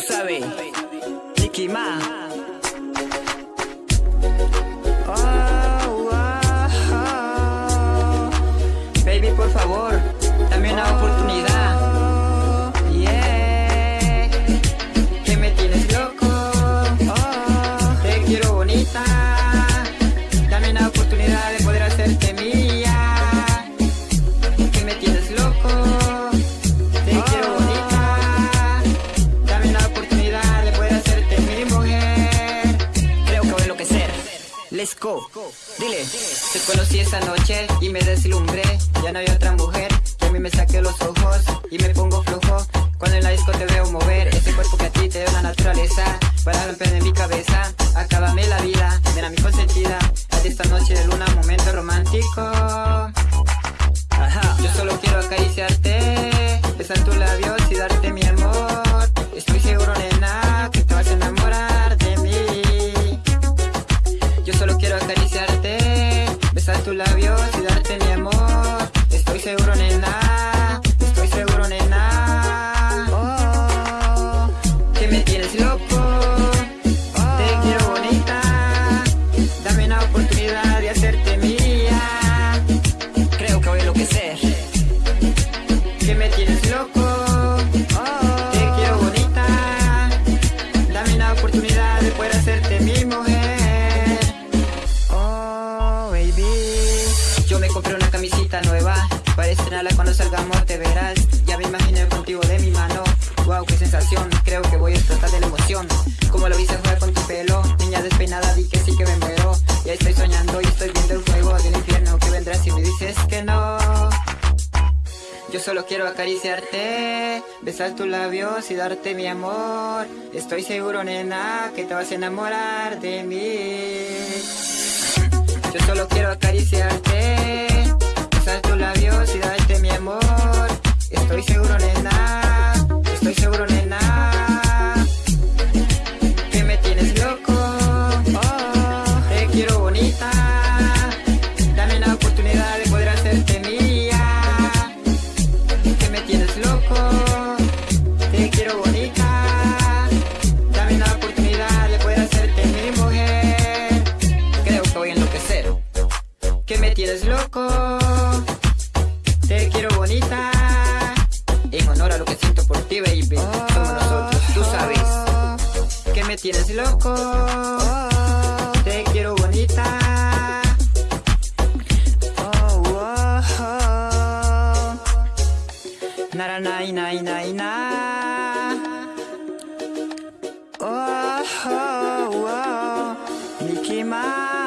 sabes, Nicky Ma. Oh, oh, oh. Baby, por favor, dame una oportunidad. Yeah, que me tienes loco. Te quiero bonita. Dame una oportunidad de poder hacerte mía. Que me tienes loco. Let's go. Dile, te conocí esa noche y me deslumbré. Ya no hay otra mujer que a mí me saque los ojos y me pongo flojo. Cuando en la disco te veo mover, ese cuerpo que a ti te da la naturaleza. Para romper loco. Te quiero bonita. Dame una oportunidad de hacerte mía. Estrenarla cuando salgamos te verás. Ya me imaginé contigo de mi mano. Wow, qué sensación. Creo que voy a explotar de la emoción. Como lo viste jugar con tu pelo. Niña despeinada, di que sí que me muero. Ya estoy soñando y estoy viendo el fuego del infierno que vendrá si me dices que no. Yo solo quiero acariciarte, besar tus labios y darte mi amor. Estoy seguro, nena, que te vas a enamorar de mí. Tienes loco, te quiero bonita. En honor a lo que siento por ti, baby. Somos nosotros, tú sabes. Que me tienes loco, te quiero bonita. Oh, oh, oh. Nara nai nai nai na. Oh, oh, oh. Mickey Mouse.